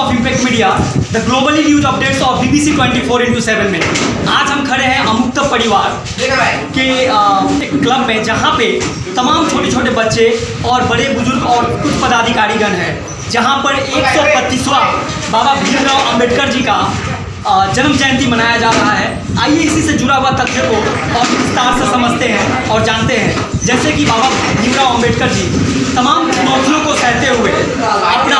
of Impact Media, the globally news updates of BBC 24 into 7 में। आज हम खड़े हैं अमुक्त परिवार के एक क्लब में जहाँ पे तमाम छोटे छोटे बच्चे और बड़े बुज़ुर्ग और कुछ पदाधिकारीगण हैं। जहाँ पर एक सौ बाबा भीमराव अंबेडकर जी का जन्म जयंती मनाया जा रहा है। आइए इसी से जुड़ा हुआ तथ्य को और विस्तार से समझते हैं और जानते हैं। जैसे कि बाबा भीमराव अंबेडकर जी तमाम चुनौतियों को सहते हुए अपना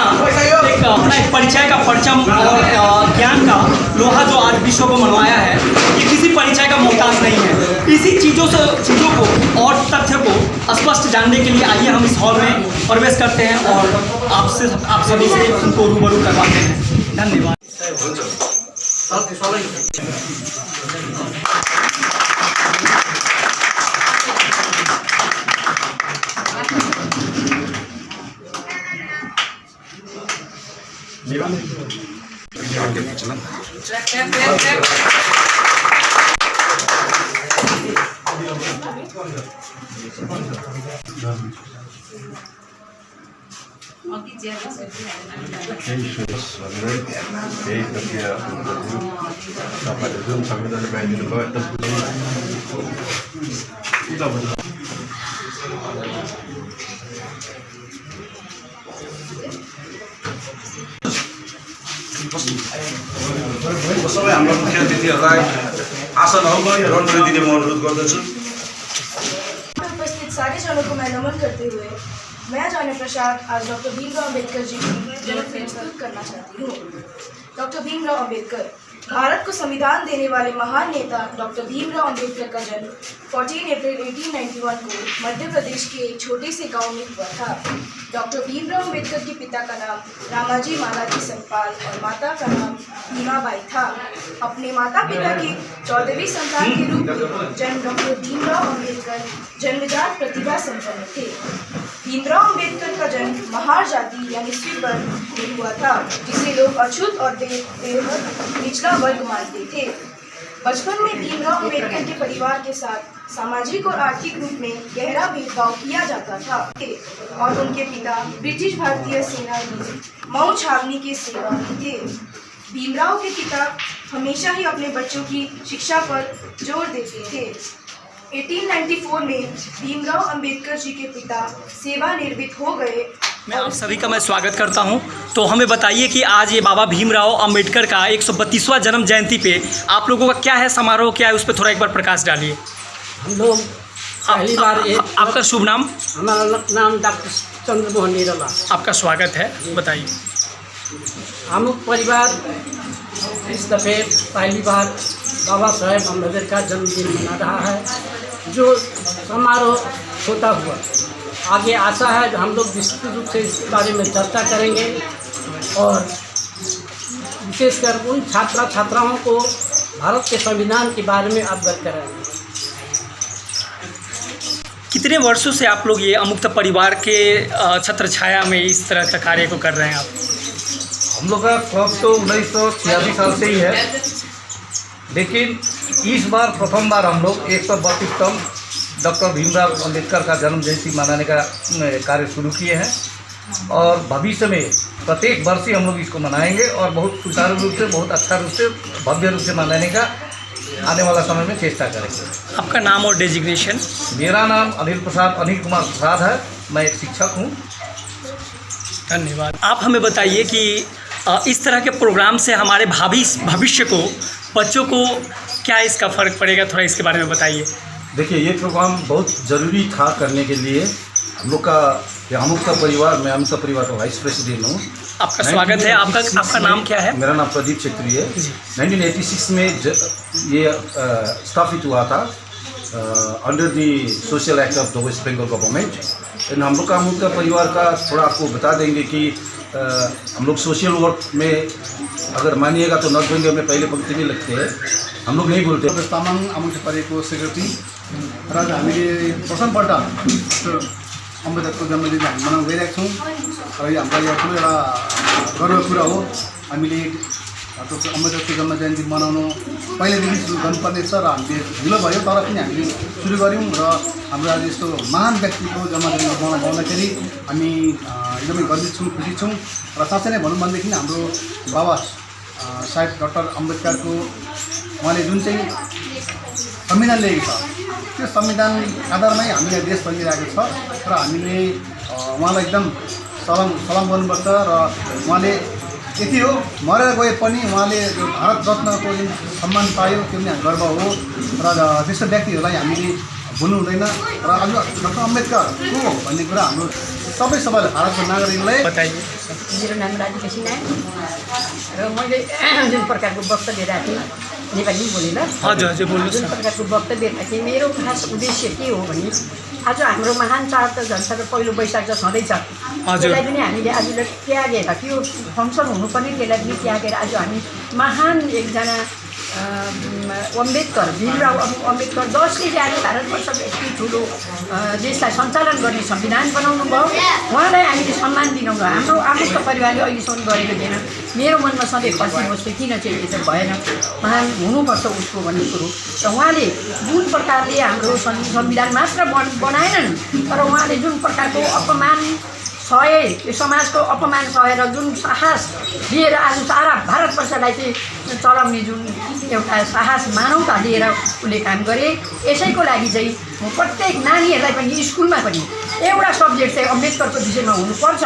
एक अपना एक परिचय का परचम और ज्ञान का लोहा जो आज विश्व को मनवाया है, ये किसी परिचय का मोहताज नहीं है। इसी चीज़ों से, चीज़ों को और तथ्य को स्पष्ट जानने के लिए आइए हम इस हॉल में प्रवेश करते हैं और आपसे, आप सभी से उनको रूबरू करवाते हैं। धन्यवाद। Sal, sola git. Devam. Devam. Devam. Devam. Devam. सबै हाम्रो मुख्य अतिथिहरूलाई आशा रणनीति दिने म अनुरोध गर्दछु उपस्थित नमन करते हुए मैं जाने प्रसाद आज डॉक्टर भीमराव अंबेडकर जी की जन्म प्रस्तुत करना चाहती हूँ। डॉक्टर भीमराव अंबेडकर भारत को संविधान देने वाले महान नेता डॉक्टर भीमराव अंबेडकर का जन्म 14 अप्रैल 1891 को मध्य प्रदेश के एक छोटे से गाँव में हुआ था। डॉक्टर भीमराव अंबेडकर के पिता का नाम रामाजी मालाजी संपाल और माता का नाम भीमाबाई था। अपने माता पिता के चौदहवीं संतान के रूप में जन्म डॉक्टर भीमराव अंबेडकर जन्मजात प्रतिभा संपन्न थे। भीमराव अंबेडकर का जन्म महार जाति यानी स्वीप वर्ग में हुआ था, जिसे लोग अछूत और बेहद निचला वर्ग मानते थे। बचपन में भीमराव अंबेडकर के परिवार के साथ सामाजिक और आर्थिक रूप में गहरा भेदभाव किया जाता था। और उनके पिता ब्रिटिश भारतीय सेना में मऊ छावनी के सेवा में थे। भीमराव के पिता हमेशा ही अपने बच्चों की शिक्षा पर ज़ोर देते थे। 1894 में भीमराव अंबेडकर जी के पिता सेवानिवृत्त हो गए। मैं आप सभी का मैं स्वागत करता हूँ। तो हमें बताइए कि आज ये बाबा भीमराव अंबेडकर का एक जन्म जयंती पे आप लोगों का क्या है समारोह? क्या है? उस पर थोड़ा एक बार प्रकाश डालिए। हम लोग पहली बार एक आपका शुभ नाम? हमारा नाम डॉक्टर चंद्र मोहन निरला। आपका स्वागत है। बताइए। हम परिवार इस दफ़े पहली बार बाबा साहेब अंबेडकर का जन्मदिन मना रहा है जो समारोह होता हुआ। आगे आशा है कि हम लोग विस्तृत रूप से इस बारे में चर्चा करेंगे और विशेषकर उन छात्रा छात्राओं को भारत के संविधान के बारे में अवगत कराएँगे। कितने वर्षों से आप लोग ये अमुक्त परिवार के छत्र छाया में इस तरह का कार्य को कर रहे हैं आप? हम लोग का क्लब तो उन्नीस सौ छियासी साल से ही है। लेकिन इस बार प्रथम बार हम लोग एक सौ बत्तीसतम डॉक्टर भीमराव अंबेडकर का जन्म जयंती मनाने का कार्य शुरू किए हैं और भविष्य में प्रत्येक वर्ष ही हम लोग इसको मनाएँगे और बहुत सुचारू रूप से बहुत अच्छा रूप से भव्य रूप से मनाने का आने वाला समय में चेष्टा करेंगे। आपका नाम और डेजिग्नेशन मेरा नाम अनिल प्रसाद अनिल कुमार प्रसाद है। मैं एक शिक्षक हूँ। धन्यवाद। आप हमें बताइए कि इस तरह के प्रोग्राम से हमारे भावी भविष्य को बच्चों को क्या इसका फ़र्क पड़ेगा? थोड़ा इसके बारे में बताइए। देखिए ये प्रोग्राम बहुत ज़रूरी था करने के लिए। हम लोग का हम अमुक का परिवार मैं अमुक का परिवार का वाइस प्रेसिडेंट हूँ। आपका स्वागत है। आपका आपका नाम क्या है? मेरा नाम प्रदीप छेत्री है। जी। 1986 में ये स्थापित हुआ था under the social act of the West Bengal government and हम लोग का अमुक का परिवार का थोड़ा आपको बता देंगे कि हम लोग सोशल वर्क में अगर मानिएगा तो नॉर्थ बंगाल में पहले पंक्ति में लगते हैं। हम लोग नहीं बोलते। तामाङ आमन्त्रित पारेको सेक्रेटरी र हामीले प्रथमपल्ट अम्बेदकरको जन्मदिन हामी मनाउन गइरहेको छौँ र यो हाम्रो यहाँ ठुलो एउटा गर्वको कुरा हो हामीले डक्टर अम्बेडकरको जन्म जयन्ती मनाउनु पहिल्यैदेखि सुरु छ र हामीले ढिलो भयो तर पनि हामीले सुरु गऱ्यौँ र हाम्रो आज यस्तो महान व्यक्तिको जन्म जयन्ती मनाउँदाखेरि हामी एकदमै गर्वित छौँ खुसी छौँ। र साँच्चै नै भनौँ भनेदेखि हाम्रो बाबा साहेब डक्टर अम्बेडकरको उहाँले जुन चाहिँ संविधान ल्याएको छ त्यो संविधान आधारमै हामीले देश बनिरहेको छ। र हामीले उहाँलाई एकदम सलाम सलाम गर्नुपर्छ र उहाँले यति हो। मरेर गए पनि उहाँले भारत रत्नको जुन सम्मान पायो त्यो पनि गर्व हो। र त्यस्तो व्यक्तिहरूलाई हामीले भुल्नु हुँदैन। र आज डक्टर अम्बेदकर को भन्ने कुरा हाम्रो सबै सबैले भारतको नागरिकलाई बताइए। मेरो नाम राधिका सिन्हा र मैले जुन प्रकारको वक्तव्य राखेँ नेपाली बोलेर हजुर हजुर बोल्नुहोस् जुन प्रकारको वक्तव्य राखेँ मेरो खास उद्देश्य के हो भने आज हाम्रो महान चाड त झन् साह्रो पहिलो वैशाख त छँदैछ हजुर। त्यसलाई पनि हामीले आज त्यागेर त्यो फङ्सन हुनुपर्ने त्यसलाई पनि त्यागेर आज हामी महान एकजना अम्बेदकर भीमराव अम्- अम्बेदकर जसले आज भारतवर्षको यति ठुलो देशलाई सञ्चालन गर्ने संविधान बनाउनु भयो। उहाँलाई हामीले सम्मान दिनु भयो। हाम्रो आमुक्त परिवारले अहिलेसम्म गरेको थिएन। मेरो मनमा सधैँ खसी बस्थ्यो किन चाहिँ यो चाहिँ भएन? महान हुनुपर्छ उसको भन्ने कुरो। र उहाँले जुन प्रकारले हाम्रो संविधान मात्र बन बनाएनन् तर उहाँले जुन प्रकारको अपमान सहे समाजको अपमान सहेर जुन साहस लिएर आज सारा भारतवर्षलाई चाहिँ चलाउने जुन एउटा साहस मानवता लिएर उसले काम गरे यसैको लागि चाहिँ म प्रत्येक नानीहरूलाई पनि स्कुलमा पनि एउटा सब्जेक्ट चाहिँ अम्बेदकरको विषयमा हुनुपर्छ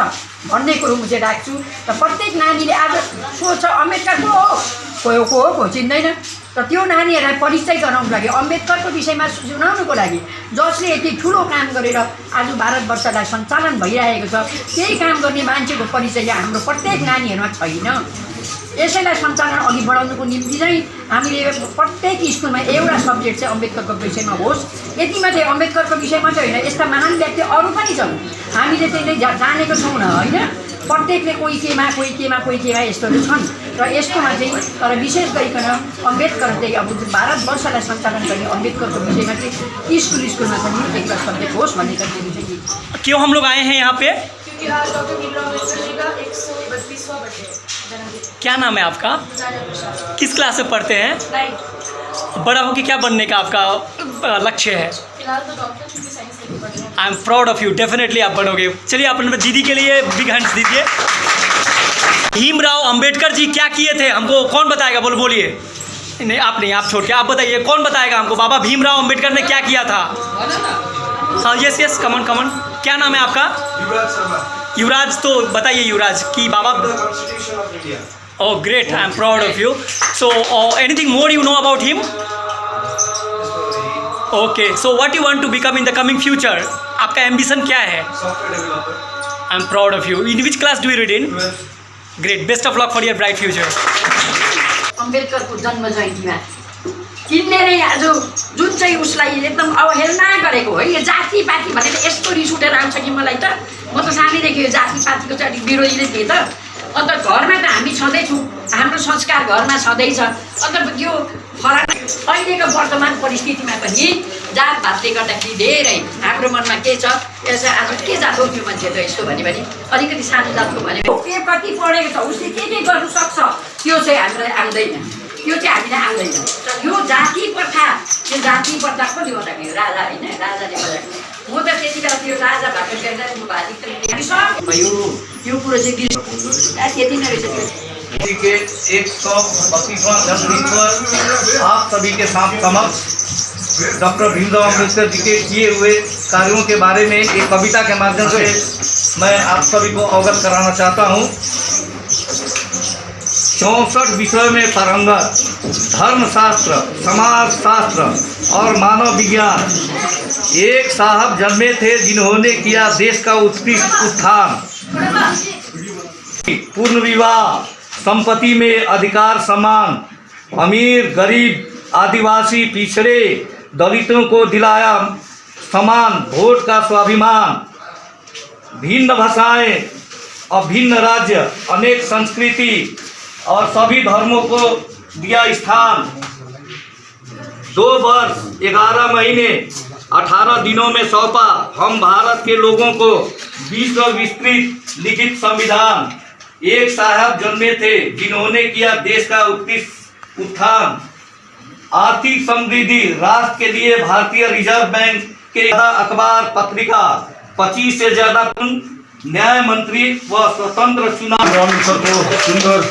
भन्ने कुरो म चाहिँ राख्छु। र प्रत्येक नानीले आज सोच्छ अम्बेदकर को हो? को हो को चिन्दैन। र त्यो नानीहरूलाई परिचय गराउनुको लागि अम्बेदकरको विषयमा सुनाउनुको लागि जसले यति ठुलो काम गरेर आज भारतवर्षलाई सञ्चालन भइरहेको छ त्यही काम गर्ने मान्छेको परिचय हाम्रो प्रत्येक नानीहरूमा छैन। यसैलाई सञ्चालन अघि बढाउनुको निम्ति चाहिँ हामीले प्रत्येक स्कुलमा एउटा सब्जेक्ट चाहिँ अम्बेदकरको विषयमा होस्। यति मात्रै अम्बेदकरको विषय मात्रै होइन यस्ता महान व्यक्ति अरू पनि छन्। हामीले त्यसले जानेको छौँ न होइन? प्रत्येकले कोही केमा कोही केमा कोही केमा यस्तोहरू छन् र यस्तोमा चाहिँ तर विशेष गरिकन अम्बेदकर चाहिँ अब भारतवर्षलाई सञ्चालन गर्ने अम्बेदकरको विषयमा चाहिँ स्कुल स्कुलमा पनि एउटा सब्जेक्ट होस् भन्ने चाहिँ क्यों हम लोग आए हैं यहाँ पे का है। क्या नाम है आपका? किस क्लास में पढ़ते हैं? बड़ा होकर क्या बनने का आपका लक्ष्य है? I am proud of you definitely आप बनोगे। चलिए आप अपने दीदी के लिए बिग हैंड्स दीजिए। भीमराव अंबेडकर जी क्या किए थे? हमको कौन बताएगा? बोलो बोलिए। नहीं आप नहीं आप छोड़ के आप बताइए कौन बताएगा हमको? बाबा भीमराव अंबेडकर ने क्या किया था? हाँ यस यस कमन कमन क्या नाम है आपका? युवराज तो बताइए युवराज कि बाबा of Oh, great. I'm proud of you. So, uh, anything more you know about him? Okay. So, what you want to become in the coming future? आपका एम्बिशन क्या है? I am proud of you in which class do you read in great best of luck for your bright future Ambedkar को जन्म जयन्तीमा किन्नेले आज जुन चाहिँ उसलाई एकदम अवहेलना गरेको है यो जातिपाती भनेर यस्तो रिस उठेर आउँछ कि मलाई त? म त सानैदेखि यो जातिपातीको चाहिँ अलिक विरोधी नै थिएँ त। अन्त घरमा त हामी छँदैछौँ हाम्रो संस्कार घरमा छँदैछ अन्त यो फरक अहिलेको वर्तमान परिस्थितिमा पनि जात भातले गर्दाखेरि धेरै हाम्रो मनमा के छ यसो आज के जात हो त्यो मान्छे त यस्तो भन्यो भने अलिकति सानो जातको भन्यो के कति पढेको छ उसले के के गर्नु सक्छ त्यो चाहिँ हामीलाई आउँदैन। त्यो चाहिँ हामीलाई आउँदैन। यो जाति प्रथा त्यो जाति प्रथा कसले गर्दाखेरि? राजा होइन राजाले गर्दाखेरि। म त त्यति बेला त्यो राजा भएको बेला म भाजी हामी सब भयो के एक सौ बत्तीसवां जन्मदिन आप सभी के साथ समक्ष डॉक्टर भीमराव अंबेडकर जी के किए हुए कार्यों के बारे में एक कविता के माध्यम से मैं आप सभी को अवगत कराना चाहता हूँ। चौंसठ विषय में पारंगत धर्मशास्त्र समाज शास्त्र और मानव विज्ञान। एक साहब जन्मे थे जिन्होंने किया देश का उत्कृष्ट उत्थान। पूर्ण विवाह, संपत्ति में अधिकार समान, अमीर, गरीब, आदिवासी, पिछड़े, दलितों को दिलाया समान वोट का स्वाभिमान। भिन्न भाषाएँ, अभिन्न राज्य, अनेक संस्कृति और सभी धर्मों को दिया स्थान। दो वर्ष, ग्यारह महीने अठारह दिनों में सौंपा। हम भारत के लोगों को विश्व विस्तृत लिखित संविधान। एक साहब जन्मे थे, जिन्होंने किया देश का उत्थान। आर्थिक समृद्धि राष्ट्र के लिए भारतीय रिज़र्व बैंक के अखबार पत्रिका, पच्चीस से ज़्यादा न्याय मंत्री व स्वतंत्र चुनाव। सुंदर।